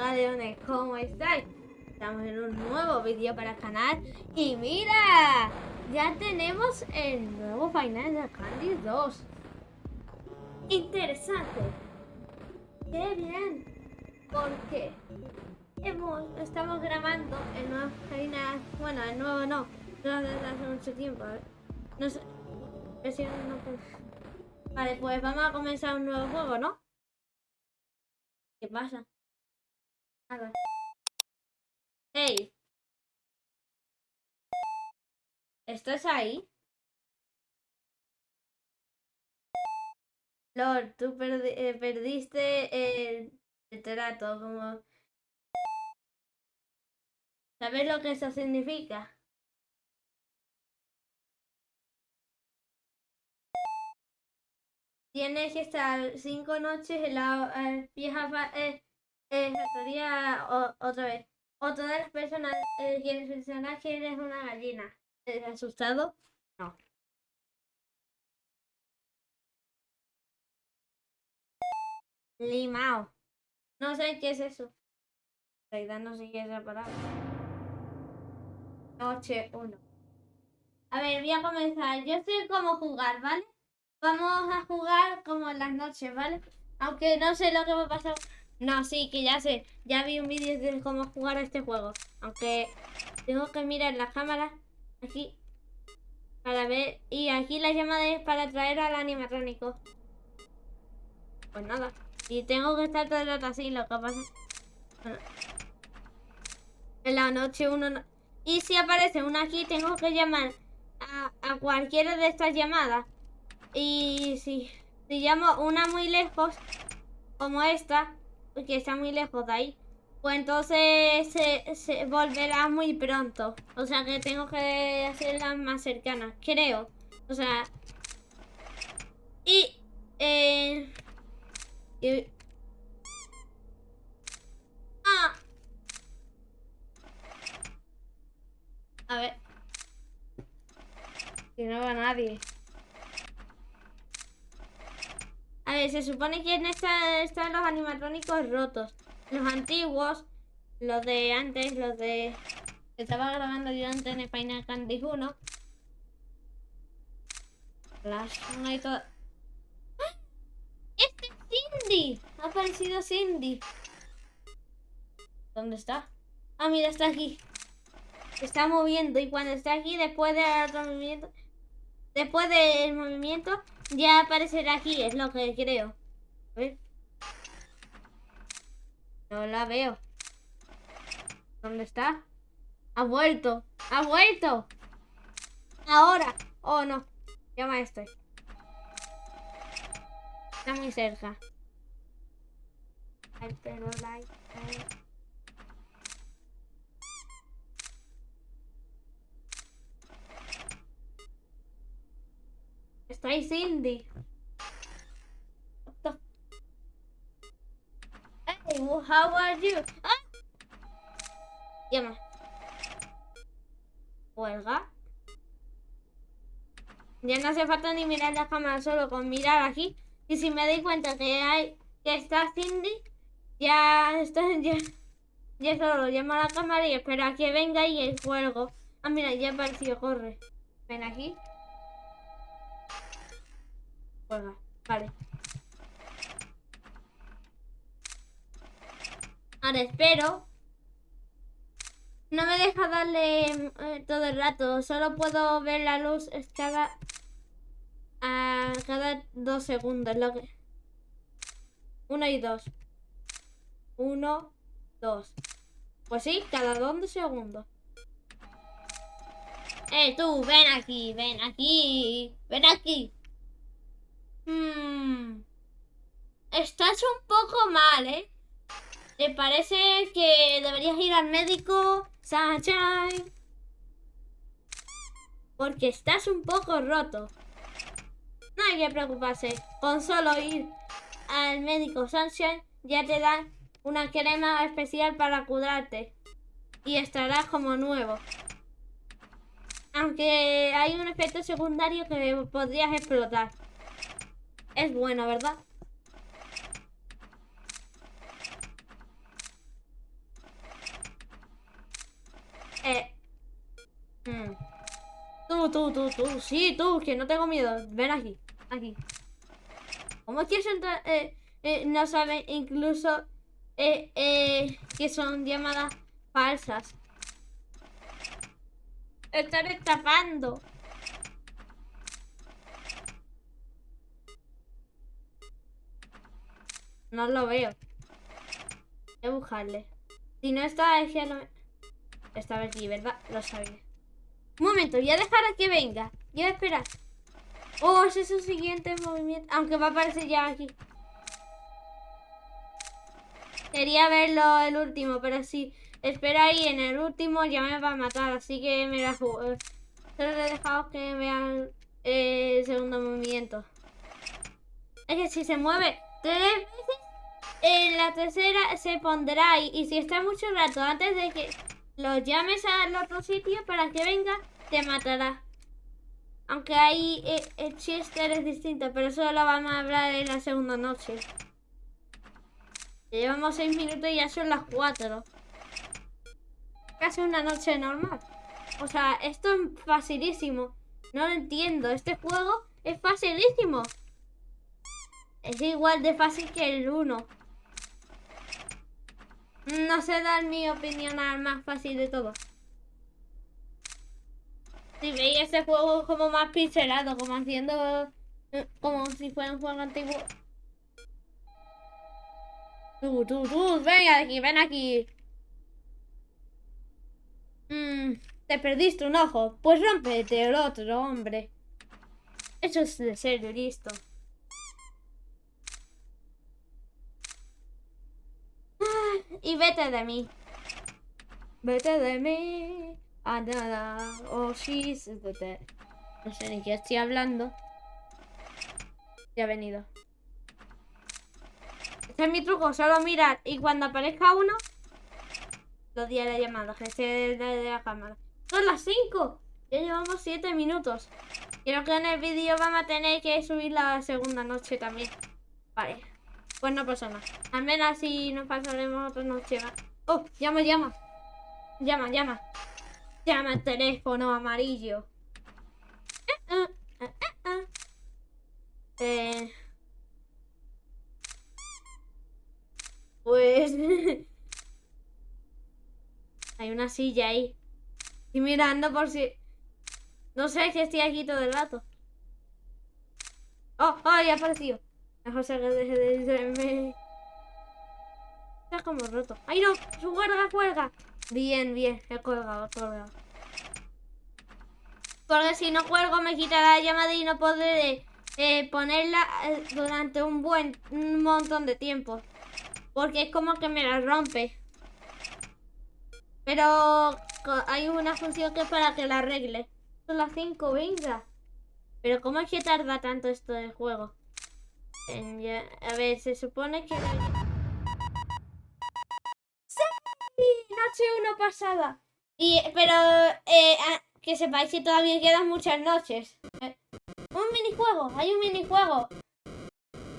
galeones, ¿cómo estáis? Estamos en un nuevo vídeo para el canal y mira, ya tenemos el nuevo Final Candy 2. Interesante. Qué bien, porque hemos, estamos grabando el nuevo Final, bueno, el nuevo no, no hace mucho tiempo. No sé, no, pues. Vale, pues vamos a comenzar un nuevo juego, ¿no? ¿Qué pasa? Nada. ¡Hey! ¿Estás ahí? Lord, tú eh, perdiste el, trato, como... ¿Sabes lo que eso significa? Tienes que estar cinco noches en la eh, vieja eh, eh, factoría otra vez. O todas las personas eh, quieren mencionar que eres una gallina. ¿Estás asustado? No. Limao. No sé qué es eso. En realidad no sé qué es la palabra. Noche 1. A ver, voy a comenzar. Yo sé cómo jugar, ¿vale? Vamos a jugar como en las noches, ¿vale? Aunque no sé lo que va a pasar. No, sí, que ya sé. Ya vi un vídeo de cómo jugar a este juego. Aunque tengo que mirar la cámara aquí para ver. Y aquí la llamada es para traer al animatrónico. Pues nada. Y tengo que estar todo el rato así, lo que pasa. en la noche uno Y si aparece una aquí, tengo que llamar a, a cualquiera de estas llamadas. Y si, si llamo una muy lejos, como esta, que está muy lejos de ahí, pues entonces se, volverá muy pronto. O sea que tengo que hacerla más cercana, creo. O sea... Y... Eh, ah. A ver. Que no va nadie. A ver, se supone que en esta están los animatrónicos rotos. Los antiguos, los de antes, los de... Que estaba grabando yo antes en Final Candy 1. Las y todo. ¡Ah! ¡Este es Cindy! Ha aparecido Cindy. ¿Dónde está? Ah, mira, está aquí. Está moviendo y cuando está aquí, después del movimiento, después del movimiento, ya aparecerá aquí, es lo que creo. A ver. No la veo. ¿Dónde está? Ha vuelto. Ha vuelto. Ahora. Oh, no. Llama a este. Está muy cerca. Está ahí Cindy. Hey, how are you? ¡Ah! Llama. Huelga. Ya no hace falta ni mirar la cámara, solo con mirar aquí. Y si me doy cuenta que hay que está Cindy, ya está, ya solo llamo a la cámara y espero a que venga y el juego. Ah, mira, ya apareció, corre. Ven aquí. Vale. Ahora espero. No me deja darle eh, todo el rato. Solo puedo ver la luz cada, a cada dos segundos. Lo que... Uno y dos. Uno, dos. Pues sí, cada dos segundos. Eh, tú, ven aquí, ven aquí, ven aquí. Hmm. Estás un poco mal, ¿eh? ¿Te parece que deberías ir al médico, Sunshine? Porque estás un poco roto. No hay que preocuparse. Con solo ir al médico Sunshine ya te dan una crema especial para curarte. Y estarás como nuevo. Aunque hay un efecto secundario que podrías explotar es buena, ¿verdad? Eh. Mm. Tú, tú, tú, tú. Sí, tú, que no tengo miedo. Ven aquí. Aquí. ¿Cómo quieres entrar? Eh, eh, no saben incluso eh, eh, que son llamadas falsas. Estaré tapando. No lo veo. Voy a buscarle. Si no está, es que no... Estaba aquí, ¿verdad? Lo sabía. Un momento, voy a dejar a que venga. Voy a esperar. Oh, ese es su siguiente movimiento. Aunque va a aparecer ya aquí. Quería verlo el último, pero si espera ahí en el último ya me va a matar. Así que me la juego. Solo he dejado que vean el segundo movimiento. Es que si se mueve tres veces, en la tercera se pondrá ahí. Y si está mucho rato antes de que lo llames al otro sitio para que venga, te matará. Aunque ahí eh, el Chester es distinto, pero eso lo vamos a hablar en la segunda noche. llevamos seis minutos y ya son las cuatro. Casi una noche normal. O sea, esto es facilísimo. No lo entiendo. Este juego es facilísimo. Es igual de fácil que el 1. No sé dar mi opinión al más fácil de todo. Si veis este juego como más pixelado, como haciendo... Eh, como si fuera un juego antiguo. Tú, tú, tú, ven aquí, ven aquí. Mm, te perdiste un ojo. Pues rompete el otro, hombre. Eso es de serio, listo. Y vete de mí. Vete de mí. A nada. Oh, she's No sé ni qué estoy hablando. Ya ha venido. Este es mi truco, solo mirar y cuando aparezca uno, lo di a la llamada, que se de la cámara. Son las 5. Ya llevamos 7 minutos. Creo que en el vídeo vamos a tener que subir la segunda noche también. Vale. Pues no pasa nada. Al menos así nos pasaremos otra noche Oh, llama, llama. Llama, llama. Llama el teléfono amarillo. Eh, eh, eh, eh pues... Hay una silla ahí. Y mirando por si... No sé si estoy aquí todo el rato. Oh, oh, ya apareció. Mejor se de. Está como roto. ¡Ay no! ¡Su cuerda cuelga! Bien, bien. He colgado, he colgado. Porque si no cuelgo me quitará la llamada y no podré eh, ponerla eh, durante un buen un montón de tiempo. Porque es como que me la rompe. Pero hay una función que es para que la arregle. Son las 5, venga. Pero ¿cómo es que tarda tanto esto del juego? A ver, se supone que... ¡Sí! Noche 1 pasada. Y, pero eh, que sepáis que todavía quedan muchas noches. Eh, un minijuego, hay un minijuego.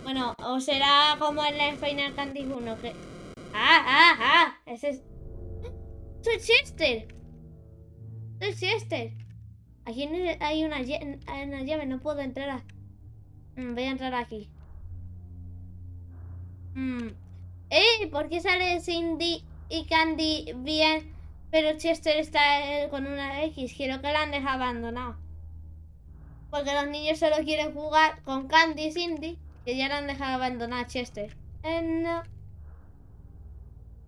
Bueno, o será como en la Final Fantasy 1 que... ¡Ah, ah, ah! Ese es... ¡Soy Chester! ¡Soy Chester! Aquí hay una, una llave, no puedo entrar mm, Voy a entrar aquí. Mm. ¡Eh! ¿Por qué sale Cindy y Candy bien? Pero Chester está eh, con una X. Quiero que la han dejado abandonado. Porque los niños solo quieren jugar con Candy y Cindy. Que ya la han dejado abandonar a Chester. Eh, no.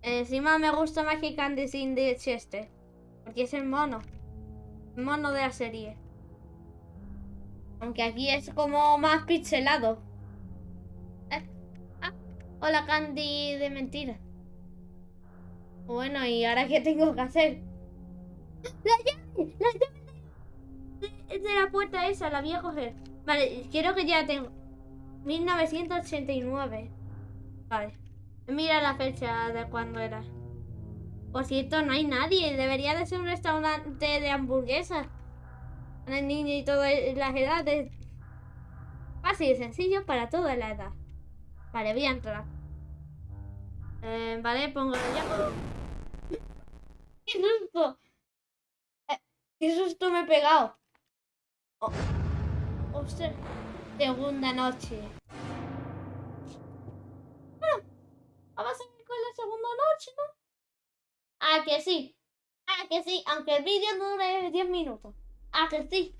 Encima me gusta más que Candy, Cindy y Chester. Porque es el mono. El mono de la serie. Aunque aquí es como más pixelado. Hola, Candy de mentira. Bueno, ¿y ahora qué tengo que hacer? ¡La llave! ¡La llave! De, la puerta esa, la voy a coger. Vale, quiero que ya tengo. 1989. Vale. Mira la fecha de cuándo era. Por cierto, no hay nadie. Debería de ser un restaurante de hamburguesas. Para niño y todas las edades. Fácil y sencillo para toda la edad. Vale, voy a entrar. Eh, vale, pongo ya. ¡Qué susto! ¡Qué susto me he pegado! Oh, ostras. Segunda noche. Bueno, vamos a ir con la segunda noche, ¿no? Ah, que sí. Ah, que sí. Aunque el vídeo dure 10 minutos. Ah, que sí.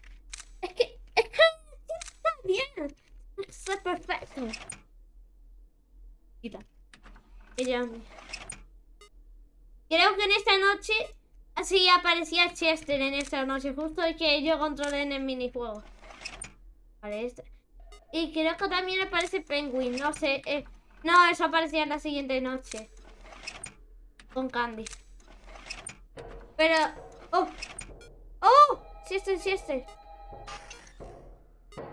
Es que, es que está bien. Está perfecto. Quita. Creo que en esta noche así aparecía Chester en esta noche, justo el que yo controlé en el minijuego. Vale, este. Y creo que también aparece Penguin, no sé. Eh, no, eso aparecía en la siguiente noche. Con Candy. Pero... ¡Oh! ¡Oh! Chester, Chester.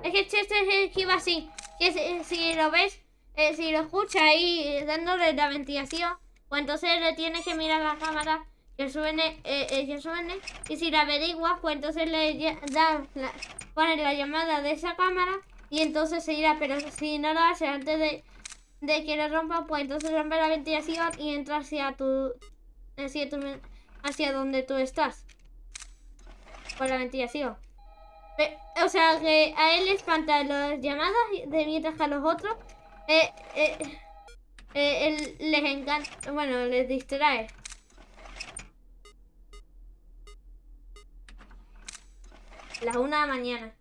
Es que Chester es el que iba así. Que si lo ves, eh, si lo escucha ahí dándole la ventilación, pues entonces le tienes que mirar la cámara que suene, eh, eh, que suene. Y si la averiguas, pues entonces le da la, pones la llamada de esa cámara y entonces se irá. Pero si no lo hace antes de, de que lo rompa, pues entonces rompe la ventilación y entra hacia tu, hacia tu, hacia donde tú estás. Por la ventilación. o sea que a él le espantan las llamadas de mientras que a los otros eh, eh, eh, les encanta, bueno, les distrae. Las una de la mañana.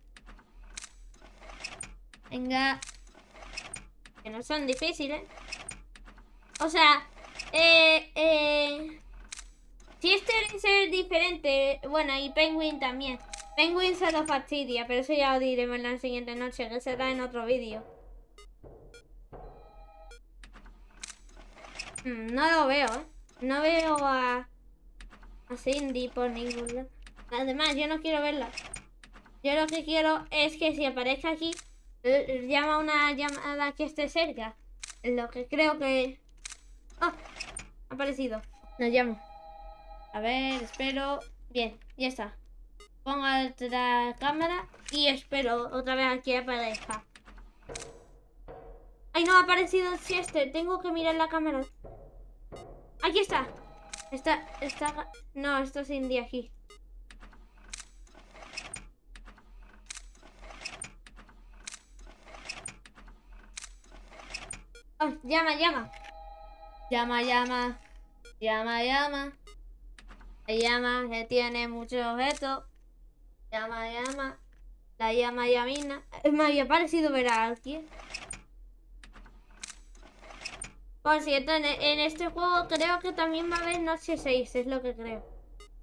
Venga. Que no son difíciles. O sea, eh, eh... Si este es diferente, bueno, y Penguin también. Penguin se lo fastidia, pero eso ya lo diremos en la siguiente noche, que será en otro vídeo. No lo veo, ¿eh? No veo a, a Cindy por ningún lado. Además, yo no quiero verla. Yo lo que quiero es que si aparezca aquí, llama una llamada que esté cerca. Lo que creo que... ¡Oh! Ha aparecido. Nos llamo. A ver, espero... Bien, ya está. Pongo la cámara y espero otra vez aquí aparezca. ¡Ay, no ha aparecido Chester! Tengo que mirar la cámara. Aquí está. Está, está... No, esto es Indy aquí. Oh, llama, llama. Llama, llama. Llama, llama. La llama que tiene muchos objetos. Llama, llama. La llama, llamina. Me había parecido ver a alguien. Por cierto, en, este juego creo que también va a haber noche 6, es lo que creo.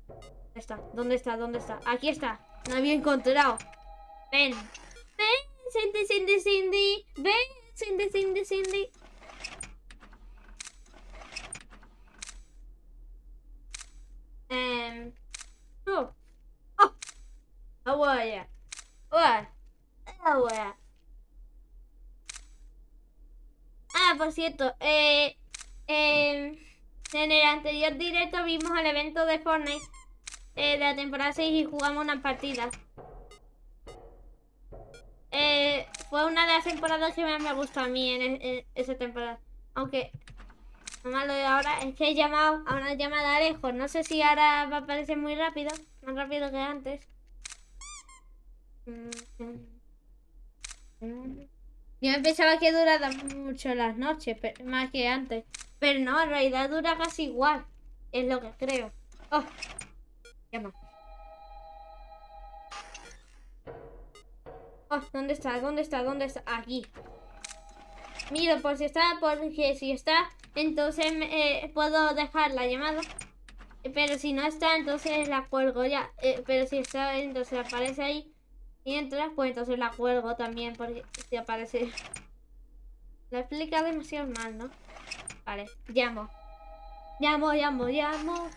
¿Dónde está? ¿Dónde está? ¿Dónde está? Aquí está. No había encontrado. Ven. Ven, Cindy, Cindy, Cindy. Ven, Cindy, Cindy, Cindy. Um. Oh. Oh. How are ya? What? How are Ah, por cierto, eh, en el anterior directo vimos el evento de Fortnite eh, de la temporada 6 y jugamos una partida. Eh, fue una de las temporadas que más me gustó a mí en, esa temporada. Aunque lo malo de ahora es que he llamado a una llamada lejos. No sé si ahora va a aparecer muy rápido, más rápido que antes. Yo pensaba que duraba mucho las noches, más que antes. Pero no, en realidad dura casi igual. Es lo que creo. Oh, llama. Oh, ¿dónde está? ¿Dónde está? ¿Dónde está? Aquí. Mira, por si está, porque si está, entonces eh, puedo dejar la llamada. Pero si no está, entonces la cuelgo ya. Eh, pero si está, entonces aparece ahí. Mientras, pues entonces la cuelgo también porque si aparece... La explica demasiado mal, ¿no? Vale, llamo. Llamo, llamo, llamo.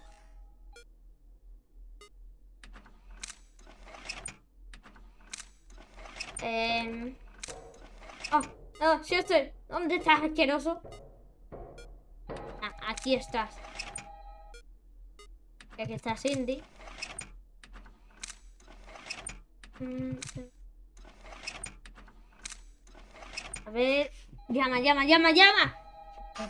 Eh... Oh, oh, estoy. ¿Dónde estás, asqueroso? Ah, aquí estás. Aquí está Cindy. A ver. Llama, llama, llama, llama.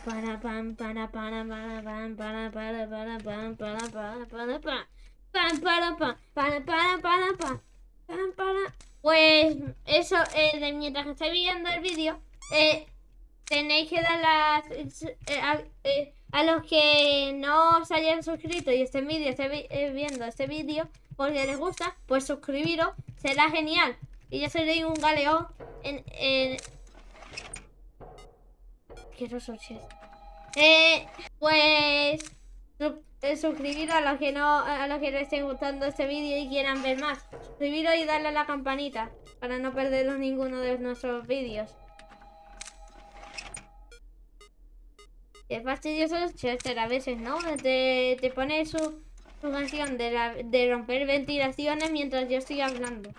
Para, pam, para, para, para, pam, para, para, para, pam, para, para, para, pam. Pam, para, pam, para, para, para, pam. Pam, para. Pues eso, eh, de mientras que estáis viendo el vídeo, eh, tenéis que dar las... Eh, a, eh, a, los que no os hayan suscrito y este vídeo, esté vi eh, viendo este vídeo, porque les gusta, pues suscribiros, será genial. Y yo seré un galeón en... en... Quiero. Eh, pues... eh, suscribiros a los que no a los que no estén gustando este vídeo y quieran ver más. Suscribiros y darle a la campanita para no perderos ninguno de nuestros vídeos. Es fastidioso a veces, ¿no? Te, te pone su, su canción de, la- de romper ventilaciones mientras yo estoy hablando.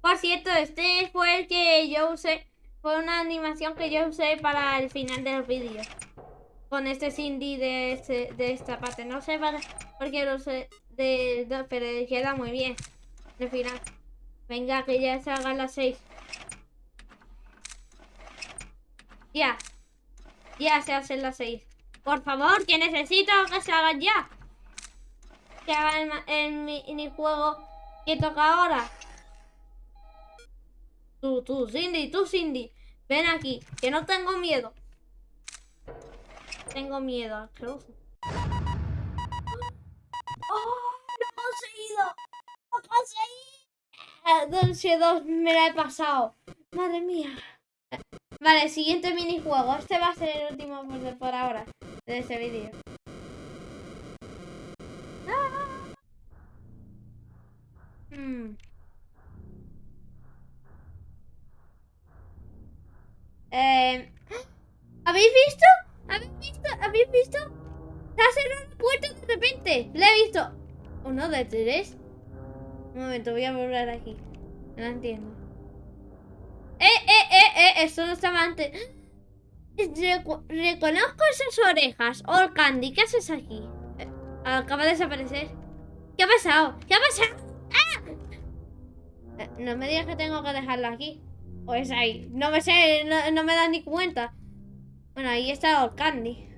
Por cierto, este fue el que yo usé. Fue una animación que yo usé para el final del vídeo. Con este Cindy de, este- de esta parte. No sé para, por qué lo usé. De, de- pero queda muy bien. El final. Venga, que ya se hagan las 6. Ya. Ya se hacen las 6. Por favor, que necesito que se hagan ya. Que hagan el minijuego que toca ahora. Tú, tú, Cindy, tú, Cindy. Ven aquí, que no tengo miedo. Tengo miedo, asqueroso. Dulce 2 me la he pasado. Madre mía. Vale, siguiente minijuego. Este va a ser el último por, de- por ahora de este vídeo. Ah. Eh, ¿Habéis visto? ¿Habéis visto? ¿Habéis visto? Se ha cerrado la puerta de repente. La he visto. Uno de tres. Momento, voy a volver aquí. No entiendo. Eh, eh, eh, eh. Esto no estaba antes. Reconozco esas orejas. Oh, Candy, ¿qué haces aquí? Eh, acaba de desaparecer. ¿Qué ha pasado? ¿Qué ha pasado? ¡Ah! Eh, no me digas que tengo que dejarlo aquí. Pues ahí. No me sé, no, no me da ni cuenta. Bueno, ahí está Old Candy.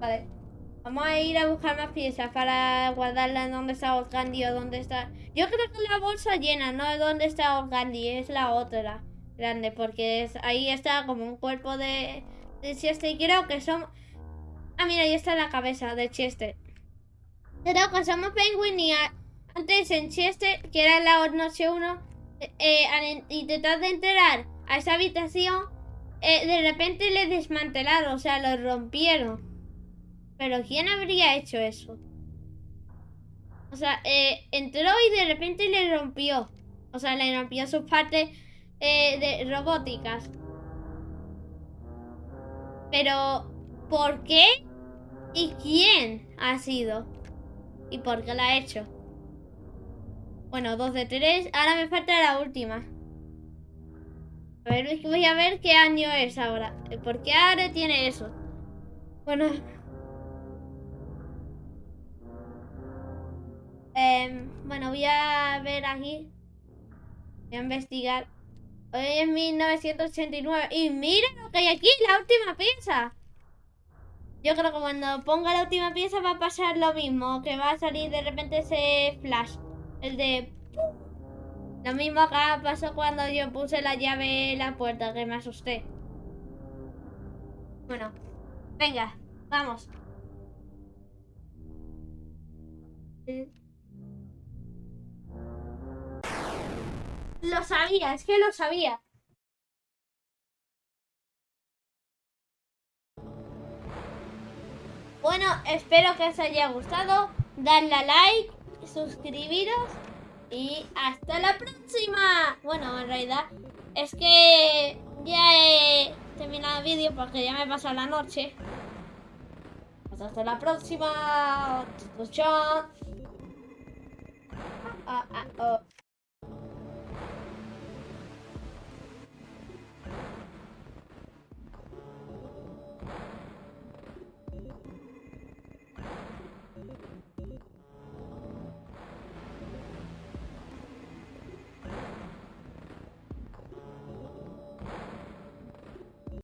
Vale. Vamos a ir a buscar más piezas para guardarla en donde está Candy o dónde está. Yo creo que la bolsa llena, no es donde está Candy, es la otra grande, porque ahí está como un cuerpo de, de Chester. Y creo que son. Ah, mira, ahí está la cabeza de Chester. Creo que somos Penguin y antes en Chester, que era la noche 1, eh, al in- intentar de entrar a esa habitación, eh, de repente le desmantelaron, o sea, lo rompieron. Pero ¿quién habría hecho eso? O sea, eh, entró y de repente le rompió. O sea, le rompió sus partes eh, de robóticas. Pero, ¿por qué? ¿Y quién ha sido? ¿Y por qué la ha hecho? Bueno, dos de tres. Ahora me falta la última. A ver, voy a ver qué año es ahora. ¿Por qué ahora tiene eso? Bueno. Em, bueno, voy a ver aquí. Voy a investigar. Hoy es 1989. Y mira lo que hay aquí, la última pieza. Yo creo que cuando ponga la última pieza va a pasar lo mismo. Que va a salir de repente ese flash. El de... Lo mismo acá pasó cuando yo puse la llave en la puerta, que me asusté. Bueno, venga, vamos. Lo sabía, es que lo sabía. Bueno, espero que os haya gustado. Dadle a like, suscribiros y hasta la próxima. Bueno, en realidad es que ya he terminado el vídeo porque ya me pasó la noche. Pues hasta la próxima. Chao. Ah, ah, oh.